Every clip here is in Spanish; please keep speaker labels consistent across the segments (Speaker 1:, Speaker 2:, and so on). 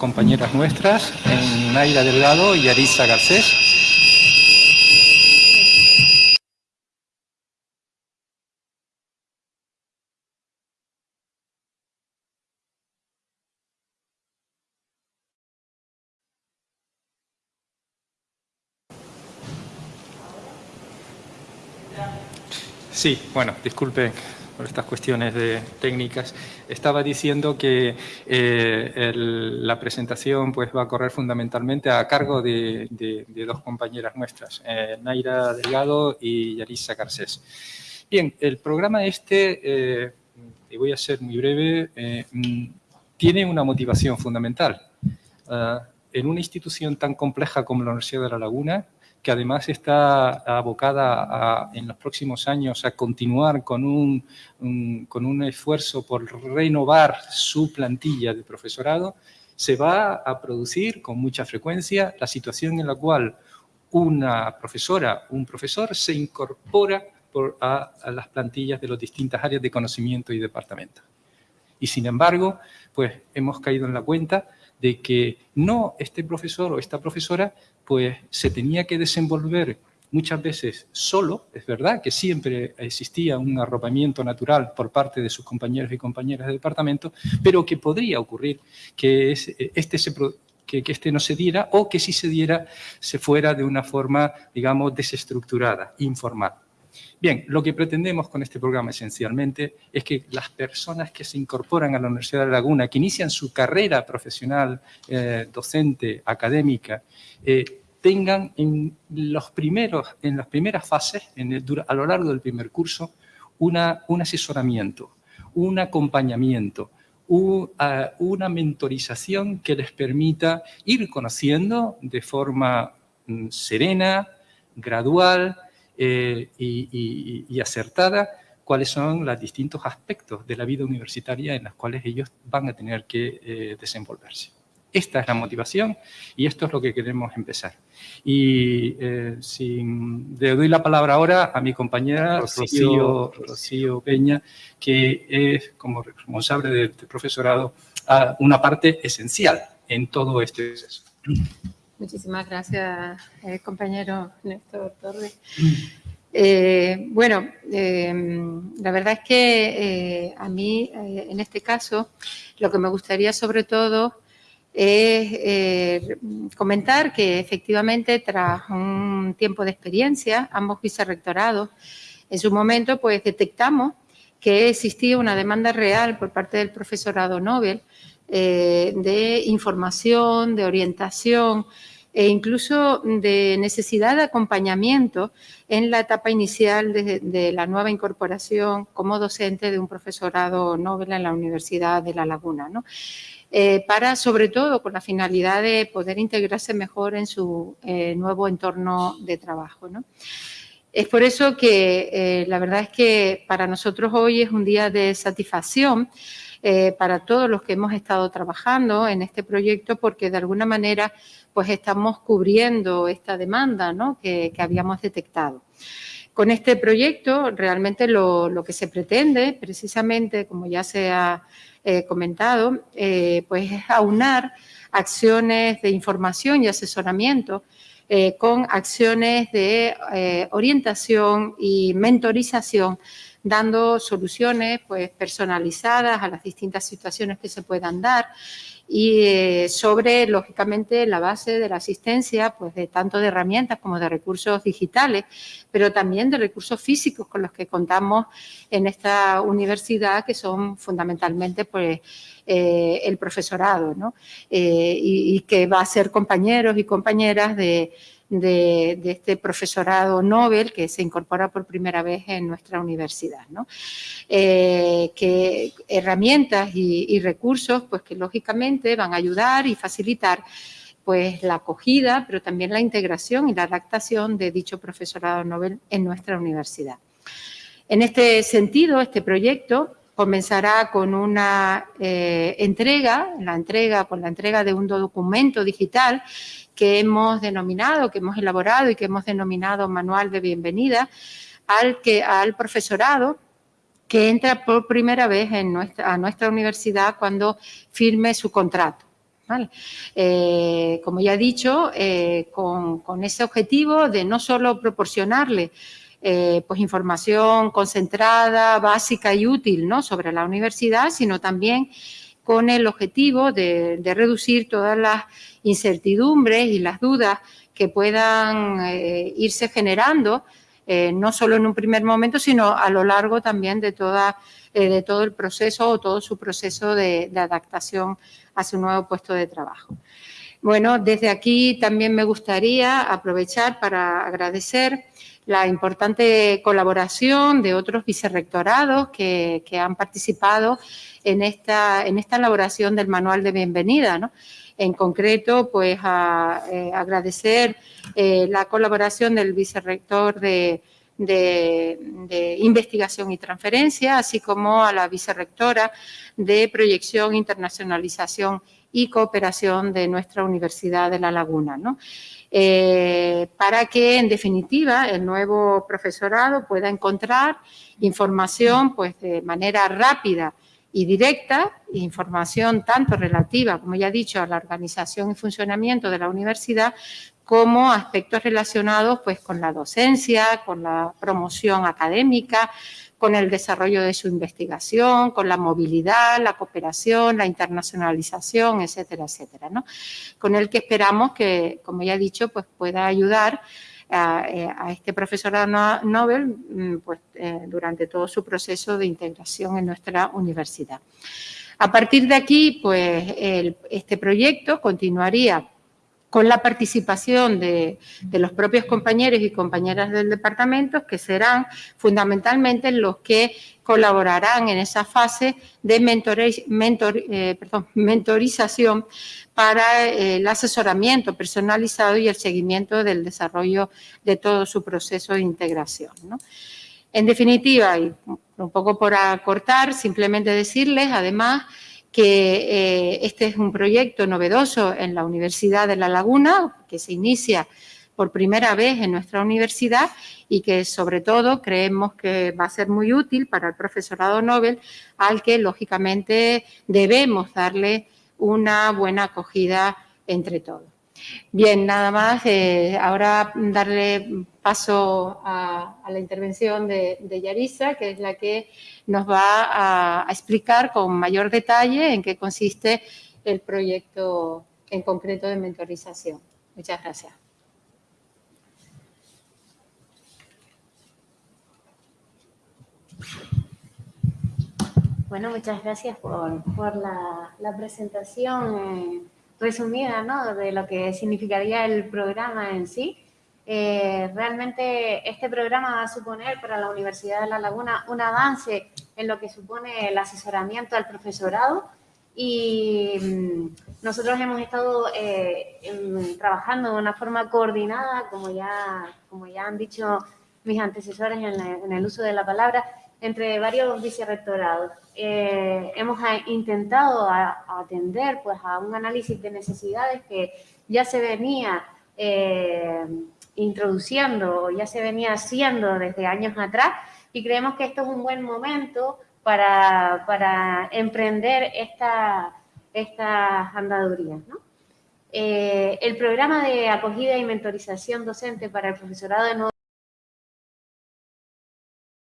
Speaker 1: compañeras nuestras, Naira Delgado y Arisa Garcés. Sí, bueno, disculpe por estas cuestiones de técnicas. Estaba diciendo que eh, la presentación pues, va a correr fundamentalmente a cargo de, dos compañeras nuestras, eh, Naira Delgado y Yarisa Garcés. Bien, el programa este, eh, y voy a ser muy breve, mm, tiene una motivación fundamental. Ah, en una institución tan compleja como la Universidad de La Laguna, que además está abocada en los próximos años a continuar con un, con un esfuerzo por renovar su plantilla de profesorado, se va a producir con mucha frecuencia la situación en la cual una profesora, un profesor se incorpora a, a, las plantillas de las distintas áreas de conocimiento y departamento. Y sin embargo, pues hemos caído en la cuenta de que no este profesor o esta profesora pues se tenía que desenvolver muchas veces solo, es verdad que siempre existía un arropamiento natural por parte de sus compañeros y compañeras de departamento, pero que podría ocurrir que este, que, que este no se diera o que si se diera se fuera de una forma, digamos, desestructurada, informal. Bien, lo que pretendemos con este programa esencialmente es que las personas que se incorporan a la Universidad de Laguna, que inician su carrera profesional, eh, docente, académica, eh, tengan en, los primeros, en las primeras fases, a lo largo del primer curso, una, un asesoramiento, un acompañamiento, una mentorización que les permita ir conociendo de forma mm, serena, gradual eh, y, acertada cuáles son los distintos aspectos de la vida universitaria en los cuales ellos van a tener que eh, desenvolverse. Esta es la motivación y esto es lo que queremos empezar. Y eh, le doy la palabra ahora a mi compañera Rocío, Rocío Peña, que es como responsable del, profesorado una parte esencial en todo este proceso.
Speaker 2: Muchísimas gracias, eh, compañero Néstor Torres. Eh, bueno, la verdad es que a mí, en este caso, lo que me gustaría sobre todo es eh, comentar que efectivamente tras un tiempo de experiencia, ambos vicerrectorados, en su momento pues detectamos que existía una demanda real por parte del profesorado Nobel eh, de información, de orientación e incluso de necesidad de acompañamiento en la etapa inicial de, de, la nueva incorporación como docente de un profesorado Nobel en la Universidad de La Laguna. ¿no? Eh, para, sobre todo, con la finalidad de poder integrarse mejor en su eh, nuevo entorno de trabajo. Es por eso que eh, la verdad es que para nosotros hoy es un día de satisfacción para todos los que hemos estado trabajando en este proyecto porque de alguna manera pues estamos cubriendo esta demanda ¿no? que, que habíamos detectado. Con este proyecto realmente lo, lo, que se pretende precisamente, como ya se ha eh, comentado, eh, pues es aunar acciones de información y asesoramiento eh, con acciones de orientación y mentorización, dando soluciones pues, personalizadas a las distintas situaciones que se puedan dar y eh, sobre, lógicamente, la base de la asistencia, pues de tanto de herramientas como de recursos digitales, pero también de recursos físicos con los que contamos en esta universidad, que son fundamentalmente pues, eh, el profesorado, ¿no? Eh, y, y que va a ser compañeros y compañeras de de, este profesorado Nobel que se incorpora por primera vez en nuestra universidad. ¿no? Eh, que herramientas y, recursos pues que lógicamente van a ayudar y facilitar pues la acogida, pero también la integración y la adaptación de dicho profesorado Nobel en nuestra universidad. En este sentido, este proyecto comenzará con una eh, entrega, la entrega, con la entrega de un documento digital que hemos denominado, que hemos elaborado y que hemos denominado manual de bienvenida al, que, al profesorado que entra por primera vez en nuestra, a nuestra universidad cuando firme su contrato. Eh, como ya he dicho, eh, con, ese objetivo de no solo proporcionarle eh, pues información concentrada, básica y útil ¿no? sobre la universidad, sino también con el objetivo de, reducir todas las incertidumbres y las dudas que puedan irse generando, no solo en un primer momento, sino a lo largo también de toda de todo el proceso o todo su proceso de, adaptación a su nuevo puesto de trabajo. Bueno, desde aquí también me gustaría aprovechar para agradecer la importante colaboración de otros vicerrectorados que, han participado en esta, en esta elaboración del manual de bienvenida. En concreto, pues eh, agradecer eh, la colaboración del vicerrector de, de, investigación y transferencia, así como a la vicerrectora de proyección, internacionalización y cooperación de nuestra Universidad de La Laguna, eh, para que, en definitiva, el nuevo profesorado pueda encontrar información pues, de manera rápida y directa, información tanto relativa, como ya he dicho, a la organización y funcionamiento de la universidad, como aspectos relacionados pues, con la docencia, con la promoción académica, con el desarrollo de su investigación, con la movilidad, la cooperación, la internacionalización, etcétera, etcétera, ¿no? Con el que esperamos que, como ya he dicho, pues pueda ayudar a, eh, este profesorado Nobel mm, pues, eh, durante todo su proceso de integración en nuestra universidad. A partir de aquí, pues este proyecto continuaría con la participación de, los propios compañeros y compañeras del departamento, que serán fundamentalmente los que colaborarán en esa fase de eh, mentorización para el asesoramiento personalizado y el seguimiento del desarrollo de todo su proceso de integración. En definitiva, y un poco por acortar, simplemente decirles, además, que eh, este es un proyecto novedoso en la Universidad de La Laguna, que se inicia por primera vez en nuestra universidad y que sobre todo creemos que va a ser muy útil para el profesorado Nobel, al que lógicamente debemos darle una buena acogida entre todos. Bien, nada más. Eh, ahora darle paso a, la intervención de, Yarisa, que es la que nos va a, explicar con mayor detalle en qué consiste el proyecto en concreto de mentorización. Muchas gracias.
Speaker 3: Bueno, muchas gracias por, la, presentación. Resumida ¿no? de lo que significaría el programa en sí. Eh, realmente este programa va a suponer para la Universidad de La Laguna un avance en lo que supone el asesoramiento al profesorado y mm, nosotros hemos estado eh, trabajando de una forma coordinada, como ya, como ya han dicho mis antecesores en el uso de la palabra, entre varios vicerrectorados. Eh, hemos intentado atender pues, a un análisis de necesidades que ya se venía eh, introduciendo, ya se venía haciendo desde años atrás y creemos que esto es un buen momento para, emprender esta, estas andadurías. Eh, el programa de acogida y mentorización docente para el profesorado de nuevo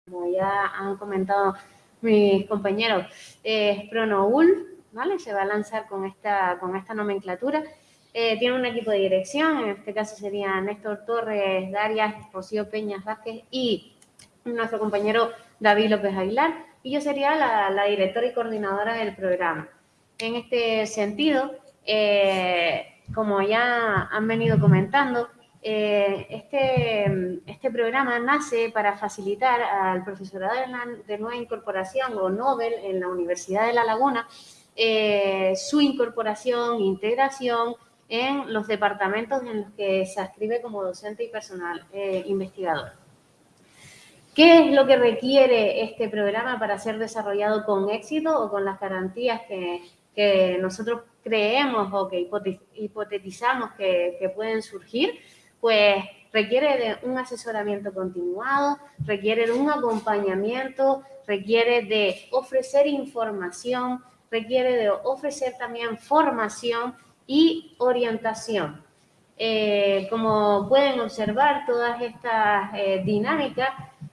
Speaker 3: como ya han comentado mis compañeros, es ProNoul, ¿vale? Se va a lanzar con esta, con esta nomenclatura. Eh, tiene un equipo de dirección, en este caso serían Néstor Torres, Darias, Rocío Peñas Vázquez y nuestro compañero David López Aguilar. Y yo sería la, directora y coordinadora del programa. En este sentido, eh, como ya han venido comentando, eh, este, este programa nace para facilitar al profesorado de, nueva incorporación o Nobel en la Universidad de La Laguna eh, su incorporación, integración en los departamentos en los que se ascribe como docente y personal eh, investigador. ¿Qué es lo que requiere este programa para ser desarrollado con éxito o con las garantías que, nosotros creemos o que hipotetizamos que pueden surgir? Pues requiere de un asesoramiento continuado, requiere de un acompañamiento, requiere de ofrecer información, requiere de ofrecer también formación y orientación. Eh, como pueden observar, todas estas eh, dinámicas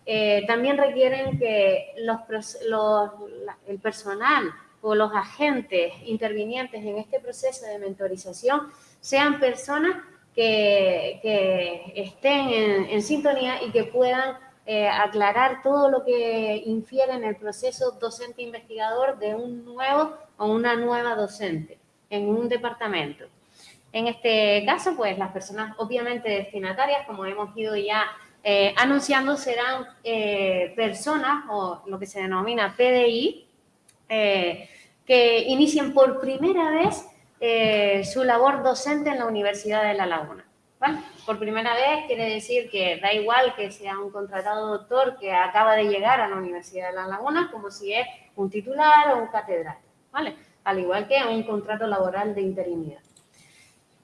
Speaker 3: eh, también requieren que el personal o los agentes intervinientes en este proceso de mentorización sean personas que, estén en, sintonía y que puedan aclarar todo lo que infiere en el proceso docente-investigador de un nuevo o una nueva docente en un departamento. En este caso, pues las personas obviamente destinatarias, como hemos ido ya eh, anunciando, serán eh, personas o lo que se denomina PDI, eh, que inicien por primera vez su labor docente en la Universidad de La Laguna. Por primera vez quiere decir que da igual que sea un contratado doctor que acaba de llegar a la Universidad de La Laguna, como si es un titular o un catedrático, ¿vale? Al igual que un contrato laboral de interinidad.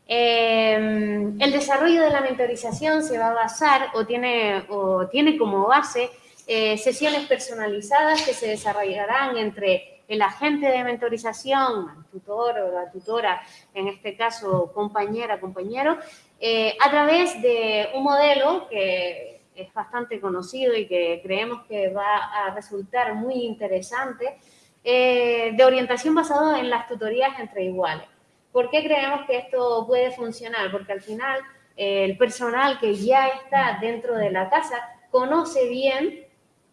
Speaker 3: Em, el desarrollo de la mentorización se va a basar o tiene, o tiene como base eh, sesiones personalizadas que se desarrollarán entre el agente de mentorización, tutor o la tutora, en este caso compañera, compañero, eh, a través de un modelo que es bastante conocido y que creemos que va a resultar muy interesante, eh, de orientación basado en las tutorías entre iguales. ¿Por qué creemos que esto puede funcionar? Porque al final eh, el personal que ya está dentro de la casa conoce bien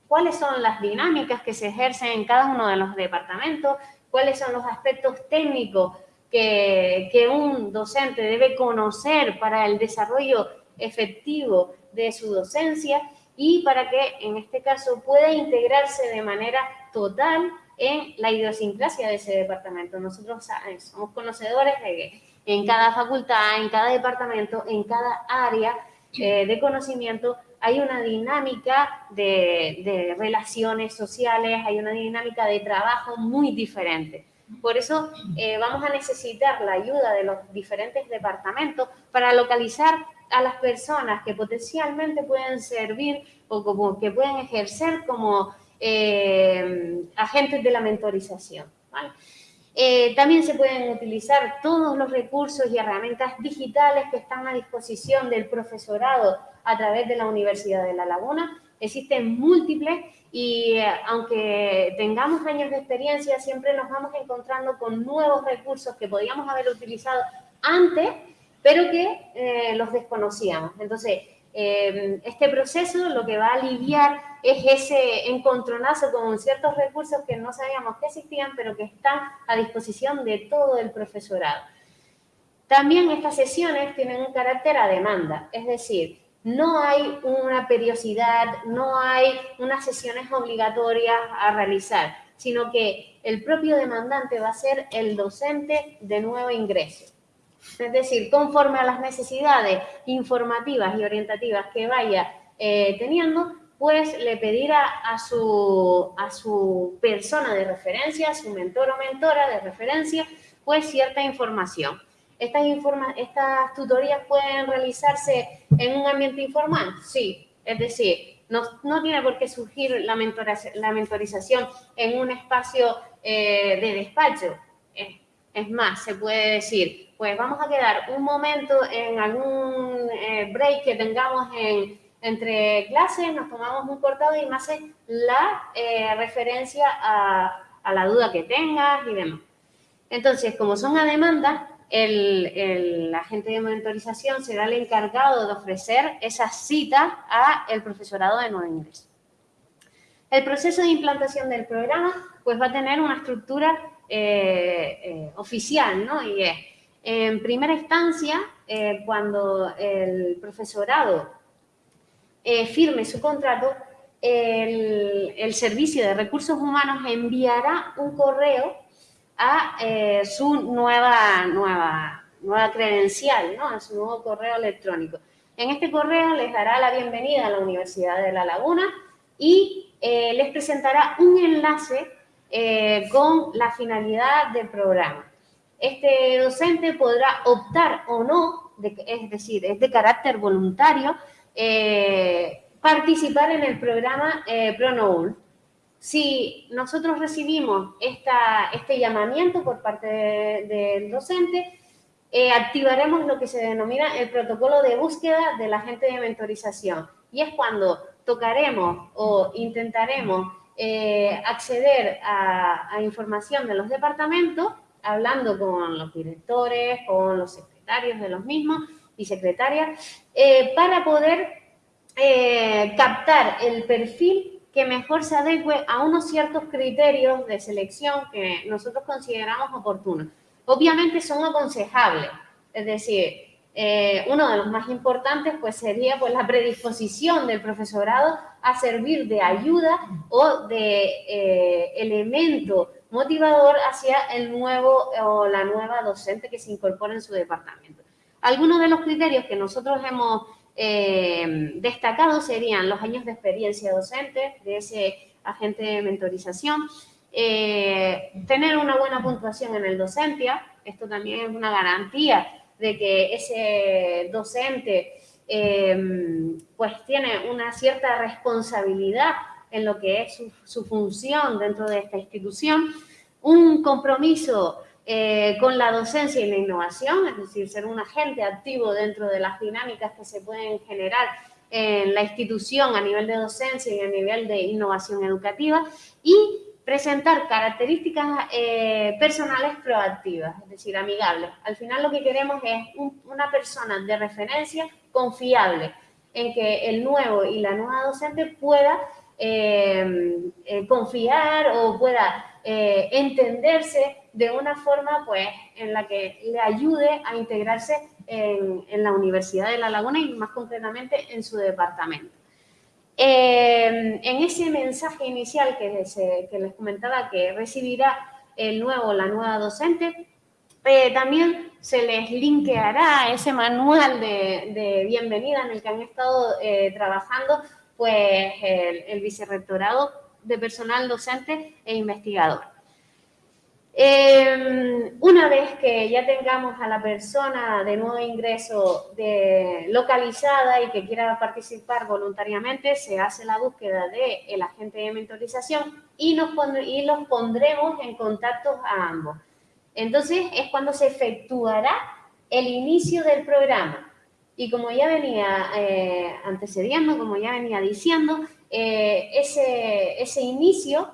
Speaker 3: cuáles son las dinámicas que se ejercen en cada uno de los departamentos, cuáles son los aspectos técnicos que, que un docente debe conocer para el desarrollo efectivo de su docencia y para que en este caso pueda integrarse de manera total en la idiosincrasia de ese departamento. Nosotros somos conocedores de que en cada facultad, en cada departamento, en cada área eh, de conocimiento hay una dinámica de, relaciones sociales, hay una dinámica de trabajo muy diferente. Por eso eh, vamos a necesitar la ayuda de los diferentes departamentos para localizar a las personas que potencialmente pueden servir o que pueden ejercer como eh, agentes de la mentorización. Eh, también se pueden utilizar todos los recursos y herramientas digitales que están a disposición del profesorado a través de la Universidad de La Laguna. Existen múltiples y eh, aunque tengamos años de experiencia, siempre nos vamos encontrando con nuevos recursos que podíamos haber utilizado antes, pero que los desconocíamos. Entonces, este proceso lo que va a aliviar es ese encontronazo con ciertos recursos que no sabíamos que existían, pero que están a disposición de todo el profesorado. También estas sesiones tienen un carácter a demanda, es decir, no hay una periodicidad, no hay unas sesiones obligatorias a realizar, sino que el propio demandante va a ser el docente de nuevo ingreso. Es decir, conforme a las necesidades informativas y orientativas que vaya eh, teniendo, pues le pedirá a su, a su persona de referencia, a su mentor o mentora de referencia, pues cierta información. Estas, estas tutorías pueden realizarse en un ambiente informal, sí, es decir, no, no tiene por qué surgir la, la mentorización en un espacio eh, de despacho. Es, más, se puede decir, pues vamos a quedar un momento en algún eh, break que tengamos en, entre clases, nos tomamos un cortado y me hace la eh, referencia a, la duda que tengas y demás. Entonces, como son a demanda, el, agente de monitorización será el encargado de ofrecer esa cita a el profesorado de nuevo ingreso. El proceso de implantación del programa pues va a tener una estructura eh, eh, oficial, ¿no? Y es, en primera instancia, cuando el profesorado eh, firme su contrato, el, Servicio de Recursos Humanos enviará un correo a eh, su nueva, nueva, nueva credencial, ¿no? a su nuevo correo electrónico. En este correo les dará la bienvenida a la Universidad de La Laguna y eh, les presentará un enlace con la finalidad del programa. Este docente podrá optar o no, es decir, es de carácter voluntario, eh, participar en el programa eh. Si nosotros recibimos esta, este llamamiento por parte del docente, eh, activaremos lo que se denomina el protocolo de búsqueda del agente de mentorización. Y es cuando tocaremos o intentaremos eh, acceder a, información de los departamentos, hablando con los directores, con los secretarios de los mismos y secretarias, eh, para poder captar el perfil que mejor se adecue a unos ciertos criterios de selección que nosotros consideramos oportunos. Obviamente son aconsejables, es decir, eh, uno de los más importantes pues sería pues la predisposición del profesorado a servir de ayuda o de eh, elemento motivador hacia el nuevo o la nueva docente que se incorpora en su departamento. Algunos de los criterios que nosotros hemos eh, destacado serían los años de experiencia docente de ese agente de mentorización, tener una buena puntuación en el docencia, esto también es una garantía de que ese docente eh, pues tiene una cierta responsabilidad en lo que es su, función dentro de esta institución, un compromiso eh, con la docencia y la innovación, es decir, ser un agente activo dentro de las dinámicas que se pueden generar en la institución a nivel de docencia y a nivel de innovación educativa y presentar características eh, personales proactivas, es decir, amigables. Al final lo que queremos es una persona de referencia confiable en que el nuevo y la nueva docente pueda eh, eh, confiar o pueda entenderse de una forma pues, en la que le ayude a integrarse en la Universidad de La Laguna y más concretamente en su departamento. Eh, en ese mensaje inicial que les, eh, comentaba que recibirá el nuevo, la nueva docente, eh, también se les linkeará ese manual de, bienvenida en el que han estado trabajando pues, el vicerrectorado de personal docente e investigador. Em, una vez que ya tengamos a la persona de nuevo ingreso localizada y que quiera participar voluntariamente, se hace la búsqueda del el agente de mentorización y los pondremos en contacto a ambos. Entonces es cuando se efectuará el inicio del programa. Y como ya venía eh, antecediendo, como ya venía diciendo, eh, ese, ese inicio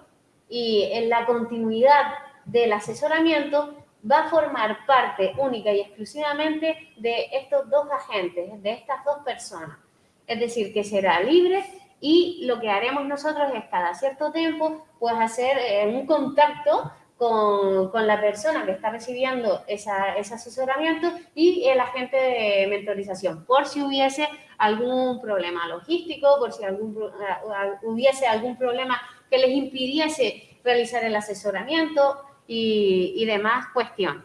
Speaker 3: y en la continuidad del asesoramiento va a formar parte única y exclusivamente de estos dos agentes, de estas dos personas. Es decir, que será libre y lo que haremos nosotros es cada cierto tiempo pues hacer eh, un contacto con, con, la persona que está recibiendo esa, ese asesoramiento y el agente de mentorización, por si hubiese algún problema logístico, por si algún, hubiese algún problema que les impidiese realizar el asesoramiento, y, demás cuestiones.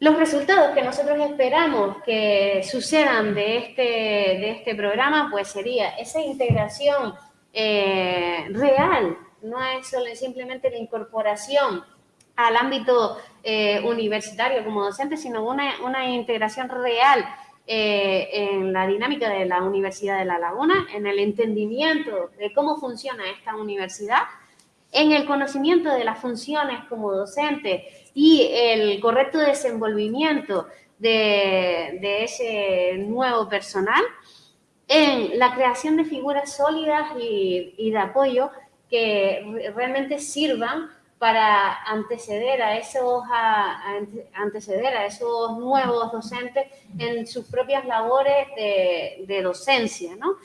Speaker 3: Los resultados que nosotros esperamos que sucedan de este, de este programa, pues sería esa integración eh, real, no es simplemente la incorporación al ámbito eh, universitario como docente, sino una, una integración real eh, en la dinámica de la Universidad de La Laguna, en el entendimiento de cómo funciona esta universidad en el conocimiento de las funciones como docente y el correcto desenvolvimiento de, ese nuevo personal, en la creación de figuras sólidas y, de apoyo que realmente sirvan para anteceder a esos anteceder a esos nuevos docentes en sus propias labores de, de docencia, ¿no?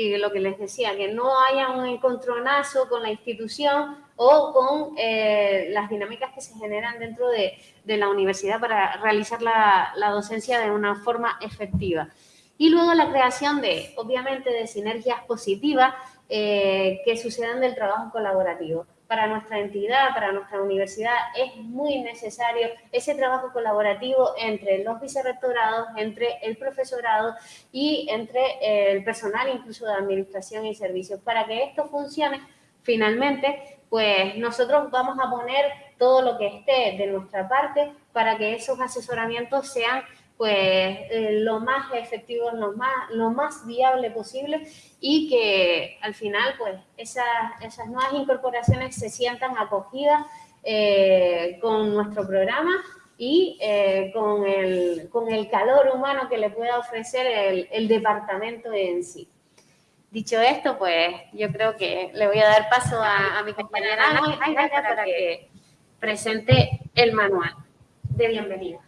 Speaker 3: Y lo que les decía, que no haya un encontronazo con la institución o con eh, las dinámicas que se generan dentro de, la universidad para realizar la, docencia de una forma efectiva. Y luego la creación de, obviamente, de sinergias positivas eh, que sucedan del trabajo colaborativo para nuestra entidad, para nuestra universidad, es muy necesario ese trabajo colaborativo entre los vicerrectorados, entre el profesorado y entre el personal incluso de administración y servicios. Para que esto funcione, finalmente, pues nosotros vamos a poner todo lo que esté de nuestra parte para que esos asesoramientos sean pues eh, lo más efectivo, lo más, lo más viable posible y que al final pues esas, esas nuevas incorporaciones se sientan acogidas eh, con nuestro programa y eh, con, el, con, el, calor humano que le pueda ofrecer el, el departamento en sí. Dicho esto, pues yo creo que le voy a dar paso a, a mi compañera Ana para que presente el manual de bienvenida.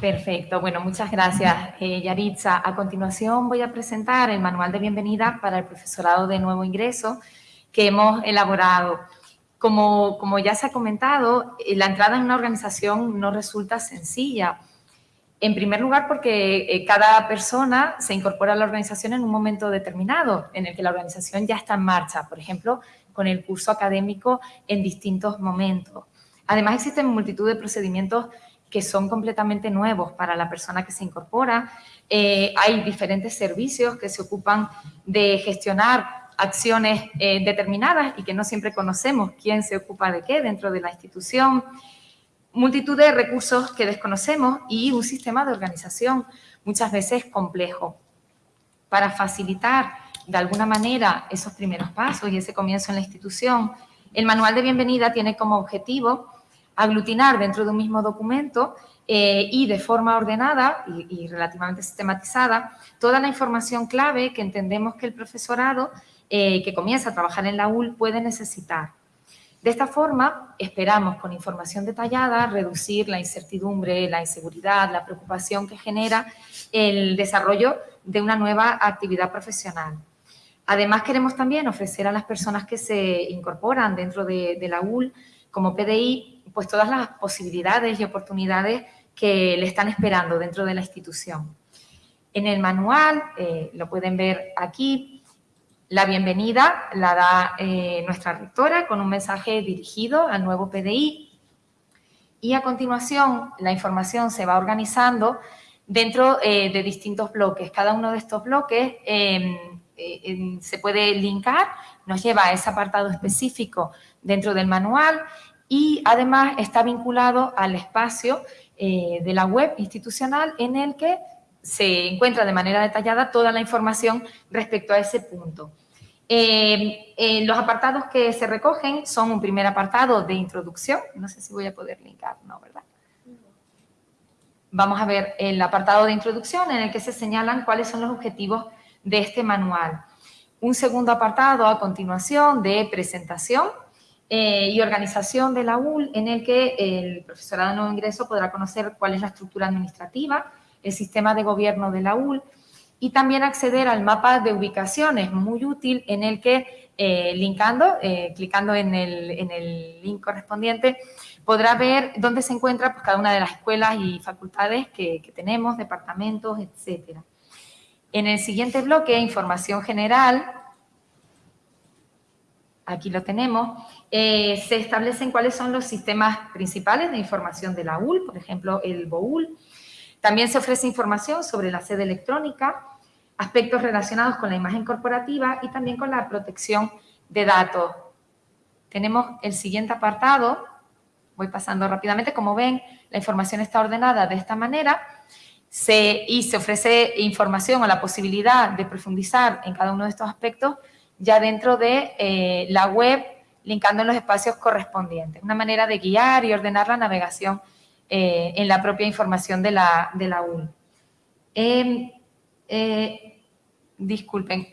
Speaker 4: Perfecto. Bueno, muchas gracias, eh, Yaritza. A continuación voy a presentar el manual de bienvenida para el profesorado de nuevo ingreso que hemos elaborado. Como, ya se ha comentado, eh, la entrada en una organización no resulta sencilla. En primer lugar, porque eh, cada persona se incorpora a la organización en un momento determinado, en el que la organización ya está en marcha, por ejemplo, con el curso académico en distintos momentos. Además, existen multitud de procedimientos que son completamente nuevos para la persona que se incorpora. Eh, hay diferentes servicios que se ocupan de gestionar acciones eh, determinadas y que no siempre conocemos quién se ocupa de qué dentro de la institución. Multitud de recursos que desconocemos y un sistema de organización muchas veces complejo. Para facilitar de alguna manera esos primeros pasos y ese comienzo en la institución, el manual de bienvenida tiene como objetivo aglutinar dentro de un mismo documento eh, y de forma ordenada y, relativamente sistematizada toda la información clave que entendemos que el profesorado eh, que comienza a trabajar en la UL puede necesitar. De esta forma, esperamos con información detallada reducir la incertidumbre, la inseguridad, la preocupación que genera el desarrollo de una nueva actividad profesional. Además, queremos también ofrecer a las personas que se incorporan dentro de, la UL como PDI pues todas las posibilidades y oportunidades que le están esperando dentro de la institución. En el manual, eh, lo pueden ver aquí, la bienvenida la da eh, nuestra rectora con un mensaje dirigido al nuevo PDI y a continuación la información se va organizando dentro eh, de distintos bloques. Cada uno de estos bloques em, se puede linkar, nos lleva a ese apartado específico dentro del manual y además está vinculado al espacio eh, de la web institucional en el que se encuentra de manera detallada toda la información respecto a ese punto. Eh, eh, los apartados que se recogen son un primer apartado de introducción, no sé si voy a poder linkar, no, ¿verdad? Vamos a ver el apartado de introducción en el que se señalan cuáles son los objetivos de este manual. Un segundo apartado a continuación de presentación, eh, y organización de la UL en el que el profesorado de nuevo ingreso podrá conocer cuál es la estructura administrativa, el sistema de gobierno de la UL y también acceder al mapa de ubicaciones, muy útil, en el que eh, linkando, eh, clicando en el, en el, link correspondiente, podrá ver dónde se encuentra pues, cada una de las escuelas y facultades que, que tenemos, departamentos, etc. En el siguiente bloque, información general, aquí lo tenemos, eh, se establecen cuáles son los sistemas principales de información de la UL, por ejemplo, el BOUL. También se ofrece información sobre la sede electrónica, aspectos relacionados con la imagen corporativa y también con la protección de datos. Tenemos el siguiente apartado, voy pasando rápidamente, como ven, la información está ordenada de esta manera y se ofrece información o la posibilidad de profundizar en cada uno de estos aspectos ya dentro de eh, la web, linkando en los espacios correspondientes. Una manera de guiar y ordenar la navegación eh, en la propia información de la, de la UN. Em, eh, disculpen,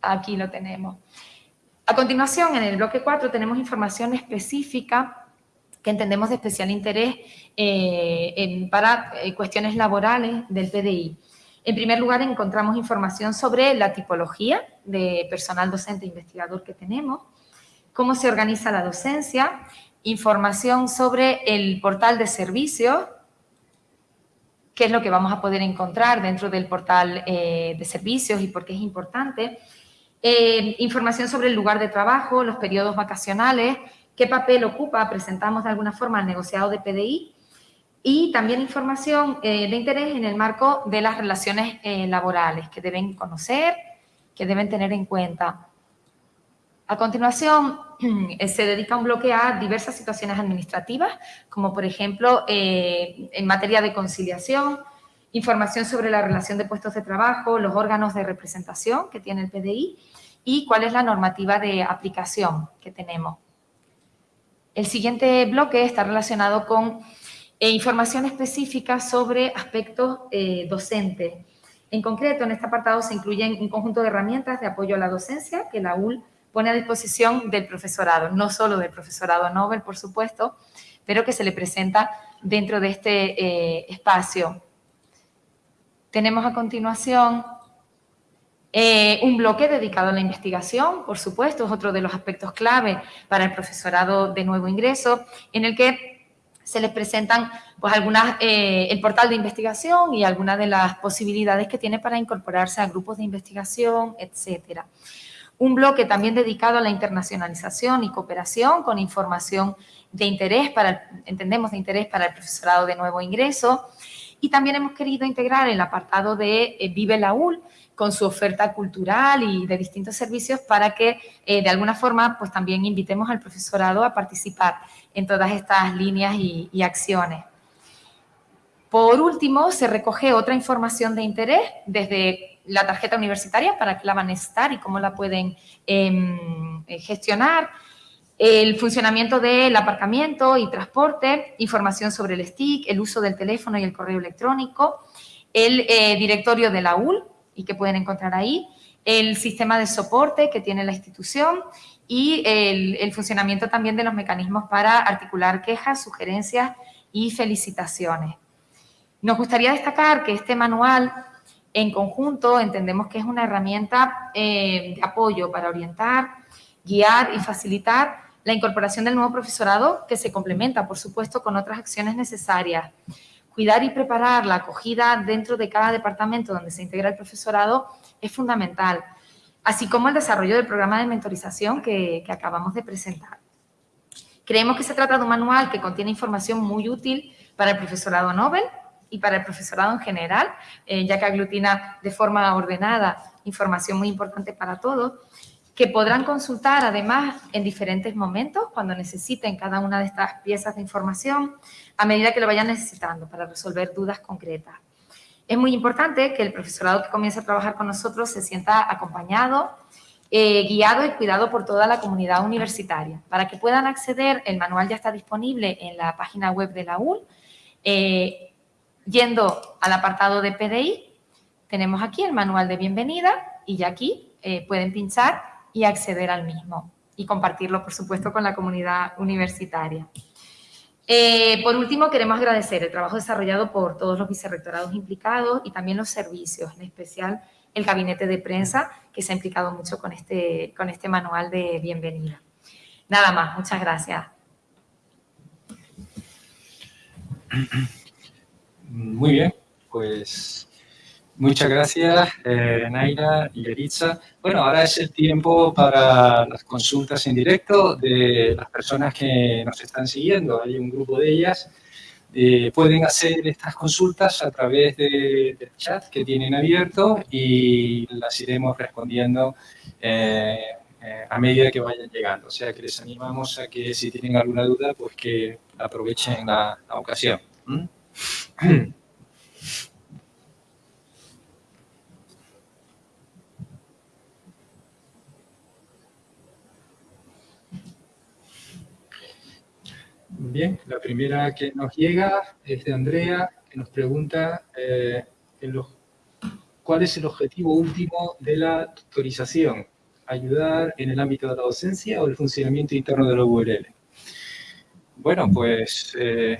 Speaker 4: aquí lo tenemos. A continuación, en el bloque 4 tenemos información específica que entendemos de especial interés para cuestiones laborales del PDI. En primer lugar, encontramos información sobre la tipología de personal docente e investigador que tenemos, cómo se organiza la docencia, información sobre el portal de servicios, qué es lo que vamos a poder encontrar dentro del portal eh, de servicios y por qué es importante, eh, información sobre el lugar de trabajo, los periodos vacacionales, qué papel ocupa, presentamos de alguna forma el negociado de PDI y también información eh, de interés en el marco de las relaciones eh, laborales que deben conocer, que deben tener en cuenta. A continuación, se dedica un bloque a diversas situaciones administrativas, como por ejemplo eh, en materia de conciliación, información sobre la relación de puestos de trabajo, los órganos de representación que tiene el PDI y cuál es la normativa de aplicación que tenemos. El siguiente bloque está relacionado con eh, información específica sobre aspectos eh, docentes. En concreto, en este apartado se incluyen un conjunto de herramientas de apoyo a la docencia que la UL pone a disposición del profesorado, no solo del profesorado Nobel, por supuesto, pero que se le presenta dentro de este eh, espacio. Tenemos a continuación eh, un bloque dedicado a la investigación, por supuesto, es otro de los aspectos clave para el profesorado de nuevo ingreso, en el que se les presentan pues, algunas, eh, el portal de investigación y algunas de las posibilidades que tiene para incorporarse a grupos de investigación, etcétera. Un bloque también dedicado a la internacionalización y cooperación con información de interés, para, entendemos de interés para el profesorado de nuevo ingreso. Y también hemos querido integrar el apartado de eh, Vive la UL, con su oferta cultural y de distintos servicios para que eh, de alguna forma pues también invitemos al profesorado a participar en todas estas líneas y, acciones. Por último, se recoge otra información de interés desde la tarjeta universitaria para qué la van a estar y cómo la pueden em, eh, gestionar, el funcionamiento del aparcamiento y transporte, información sobre el STIC, el uso del teléfono y el correo electrónico, el eh, directorio de la UL, y que pueden encontrar ahí, el sistema de soporte que tiene la institución y el, funcionamiento también de los mecanismos para articular quejas, sugerencias y felicitaciones. Nos gustaría destacar que este manual en conjunto entendemos que es una herramienta eh, de apoyo para orientar, guiar y facilitar la incorporación del nuevo profesorado que se complementa, por supuesto, con otras acciones necesarias cuidar y preparar la acogida dentro de cada departamento donde se integra el profesorado es fundamental, así como el desarrollo del programa de mentorización que, acabamos de presentar. Creemos que se trata de un manual que contiene información muy útil para el profesorado Nobel y para el profesorado en general, eh, ya que aglutina de forma ordenada información muy importante para todos, que podrán consultar además en diferentes momentos cuando necesiten cada una de estas piezas de información a medida que lo vayan necesitando para resolver dudas concretas. Es muy importante que el profesorado que comience a trabajar con nosotros se sienta acompañado, eh, guiado y cuidado por toda la comunidad universitaria. Para que puedan acceder, el manual ya está disponible en la página web de la UL. Eh, yendo al apartado de PDI, tenemos aquí el manual de bienvenida y ya aquí eh, pueden pinchar y acceder al mismo y compartirlo, por supuesto, con la comunidad universitaria. Eh, por último, queremos agradecer el trabajo desarrollado por todos los vicerrectorados implicados y también los servicios, en especial el gabinete de prensa, que se ha implicado mucho con este, con este manual de bienvenida. Nada más, muchas gracias.
Speaker 1: Muy bien, pues Muchas gracias, eh, Naira y Eritza. Bueno, ahora es el tiempo para las consultas en directo de las personas que nos están siguiendo. Hay un grupo de ellas. Eh, pueden hacer estas consultas a través del chat que tienen abierto y las iremos respondiendo eh, a medida que vayan llegando. O sea que les animamos a que si tienen alguna duda, pues que aprovechen la, ocasión. ¿Mm? Bien, la primera que nos llega es de Andrea, que nos pregunta eh, cuál es el objetivo último de la tutorización, ayudar en el ámbito de la docencia o el funcionamiento interno de la URL. Bueno, pues eh,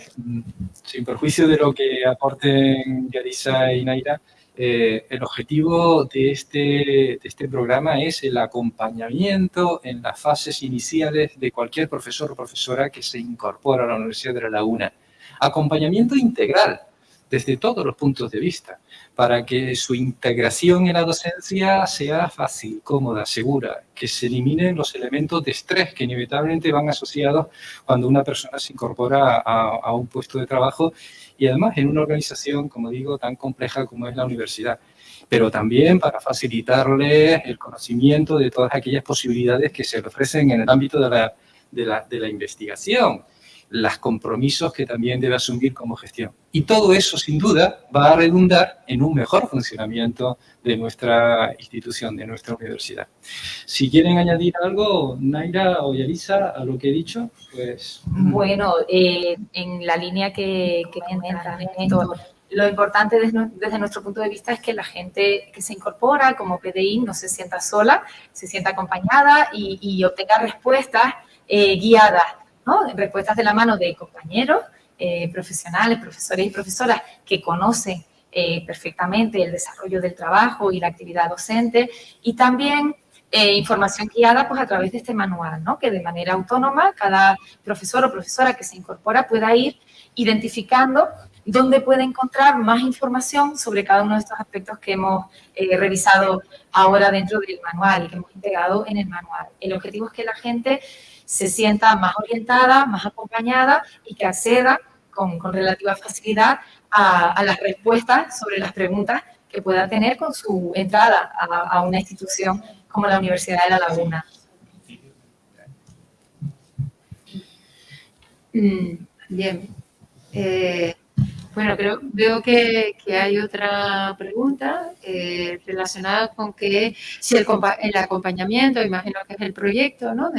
Speaker 1: sin perjuicio de lo que aporten Yarisa y Naira, eh, el objetivo de este, de este programa es el acompañamiento en las fases iniciales de cualquier profesor o profesora que se incorpora a la Universidad de La Laguna. Acompañamiento integral, desde todos los puntos de vista, para que su integración en la docencia sea fácil, cómoda, segura, que se eliminen los elementos de estrés que inevitablemente van asociados cuando una persona se incorpora a, un puesto de trabajo y además en una organización, como digo, tan compleja como es la universidad. Pero también para facilitarles el conocimiento de todas aquellas posibilidades que se ofrecen en el ámbito de la investigación los compromisos que también debe asumir como gestión. Y todo eso, sin duda, va a redundar en un mejor funcionamiento de nuestra institución, de nuestra universidad. Si quieren añadir algo, Naira o Yarisa, a lo que he dicho, pues...
Speaker 4: Bueno, eh, en la línea que, que lo importante desde, nuestro punto de vista es que la gente que se incorpora como PDI no se sienta sola, se sienta acompañada y, y obtenga respuestas eh, guiadas respuestas de la mano de compañeros, eh, profesionales, profesores y profesoras que conocen eh, perfectamente el desarrollo del trabajo y la actividad docente y también eh, información guiada pues, a través de este manual, ¿no? que de manera autónoma cada profesor o profesora que se incorpora pueda ir identificando dónde puede encontrar más información sobre cada uno de estos aspectos que hemos revisado ahora dentro del manual y que hemos integrado en el manual. El objetivo es que la gente se sienta más orientada, más acompañada y que acceda con, con relativa facilidad a, las respuestas sobre las preguntas que pueda tener con su entrada a, una institución como la Universidad de La Laguna.
Speaker 2: Mm, bien. Eh, bueno, veo que, que, hay otra pregunta eh, relacionada con que si el, el, acompañamiento, imagino que es el proyecto, ¿no?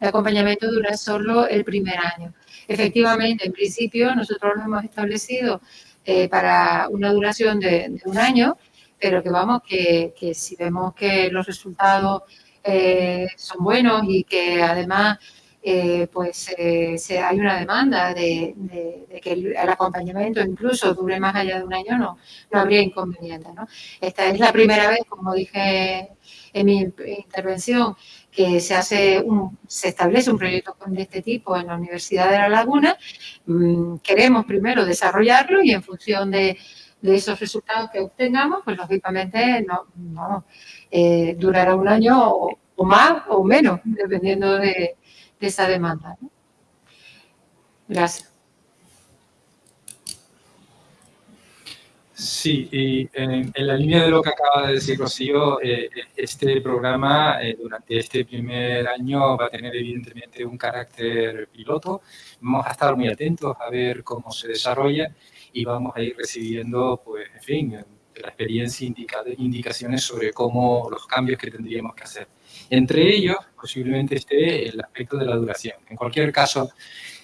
Speaker 2: El acompañamiento dura solo el primer año. Efectivamente, en principio, nosotros lo hemos establecido eh, para una duración de, un año, pero que vamos, que, si vemos que los resultados eh, son buenos y que además eh, pues eh, hay una demanda de, de, de, que el, el, acompañamiento incluso dure más allá de un año, no, no habría inconveniente. ¿no? Esta es la primera vez, como dije en mi intervención, que se hace un, se establece un proyecto de este tipo en la Universidad de La Laguna. Mm, queremos primero desarrollarlo y en función de, de esos resultados que obtengamos, pues lógicamente no, no eh, durará un año o, más o menos, dependiendo de, de esa demanda. Gracias.
Speaker 1: Sí, y en, en, la línea de lo que acaba de decir Rocío, eh, este programa eh, durante este primer año va a tener evidentemente un carácter piloto. Vamos a estar muy atentos a ver cómo se desarrolla y vamos a ir recibiendo, pues, en fin, de la experiencia indica, indicaciones sobre cómo los cambios que tendríamos que hacer. Entre ellos, posiblemente esté el aspecto de la duración. En cualquier caso,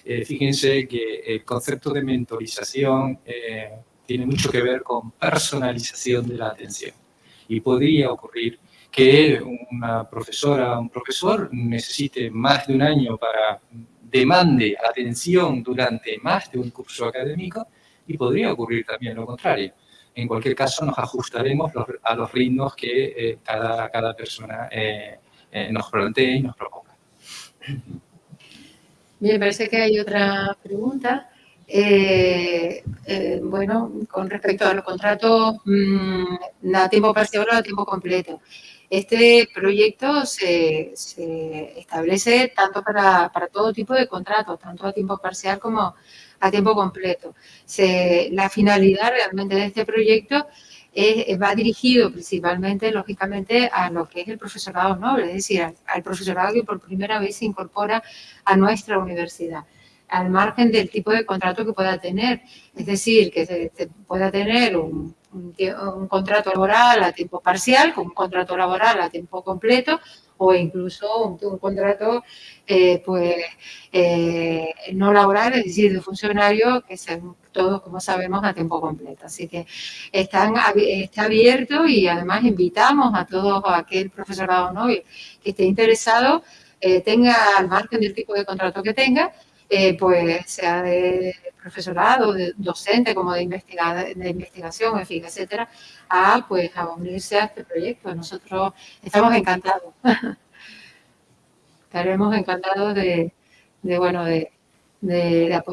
Speaker 1: eh, fíjense que el concepto de mentorización eh, tiene mucho que ver con personalización de la atención. Y podría ocurrir que una profesora o un profesor necesite más de un año para demande atención durante más de un curso académico y podría ocurrir también lo contrario. En cualquier caso, nos ajustaremos a los ritmos que eh, cada, cada persona eh, eh, nos plantee y nos proponga.
Speaker 2: Bien, parece que hay otra pregunta. Eh, eh, bueno, con respecto a los contratos mmm, a tiempo parcial o a tiempo completo. Este proyecto se, establece tanto para, todo tipo de contratos, tanto a tiempo parcial como a tiempo completo. La finalidad realmente de este proyecto va dirigido principalmente, lógicamente, a lo que es el profesorado noble, es decir, al profesorado que por primera vez se incorpora a nuestra universidad al margen del tipo de contrato que pueda tener. Es decir, que se, se pueda tener un, contrato laboral a tiempo parcial, con un contrato laboral a tiempo completo, o incluso un, contrato eh, pues, eh, no laboral, es decir, de funcionario, que sean todos, como sabemos, a tiempo completo. Así que están, está abierto y además invitamos a todo aquel profesorado novio que esté interesado, eh, tenga al margen del tipo de contrato que tenga, eh, pues sea de profesorado, de docente, como de, investiga de investigación, en fin, etcétera, a, pues, a unirse a este proyecto. Nosotros estamos encantados. Estaremos encantados de, de bueno, de, de,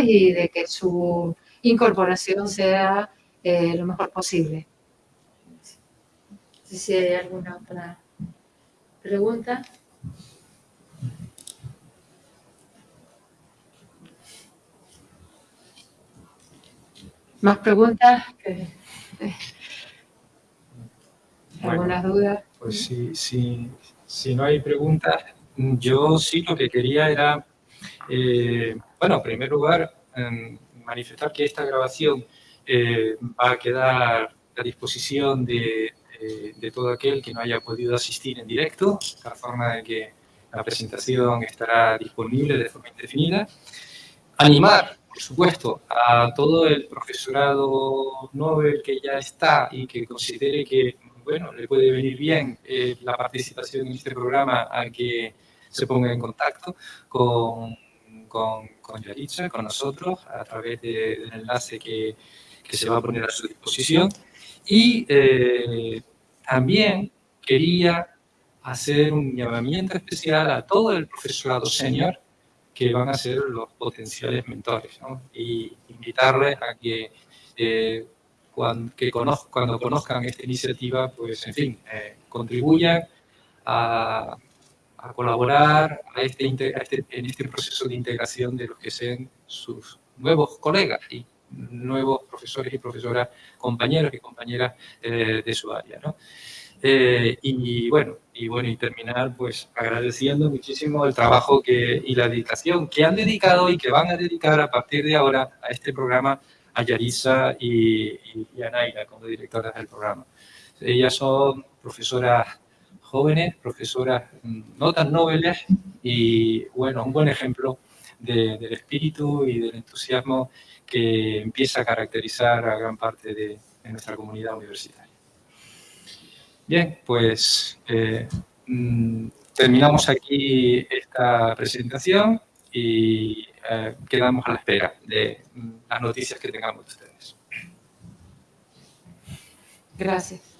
Speaker 2: y de que su incorporación sea eh, lo mejor posible. No sé si hay alguna otra pregunta. ¿Más preguntas? ¿Algunas dudas?
Speaker 1: Pues sí, sí, si no hay preguntas, yo sí lo que quería era, eh, bueno, en primer lugar, em, manifestar que esta grabación eh, va a quedar a disposición de, de, todo aquel que no haya podido asistir en directo, de tal forma de que la presentación estará disponible de forma indefinida. Animar, por supuesto, a todo el profesorado Nobel que ya está y que considere que bueno, le puede venir bien eh, la participación en este programa a que se ponga en contacto con, con, con Yaritza, con nosotros, a través del enlace que, que, se va a poner a su disposición. Y eh, también quería hacer un llamamiento especial a todo el profesorado senior que van a ser los potenciales mentores ¿no? y invitarles a que eh, cuando, que cuando conozcan esta iniciativa, pues, en fin, eh, contribuyan a, a colaborar a este, este, en este proceso de integración de los que sean sus nuevos colegas y nuevos profesores y profesoras, compañeros y compañeras eh, de su área. ¿no? Eh, y bueno, y bueno, y terminar pues agradeciendo muchísimo el trabajo que, y la dedicación que han dedicado y que van a dedicar a partir de ahora a este programa a Yarisa y, a Naira como directoras del programa. Ellas son profesoras jóvenes, profesoras mm, no tan nobles y, bueno, un buen ejemplo del espíritu y del entusiasmo que empieza a caracterizar a gran parte de, nuestra comunidad universitaria. Bien, pues eh, mm, terminamos aquí esta presentación y eh, quedamos a la espera de mm, las noticias que tengamos de ustedes.
Speaker 2: Gracias.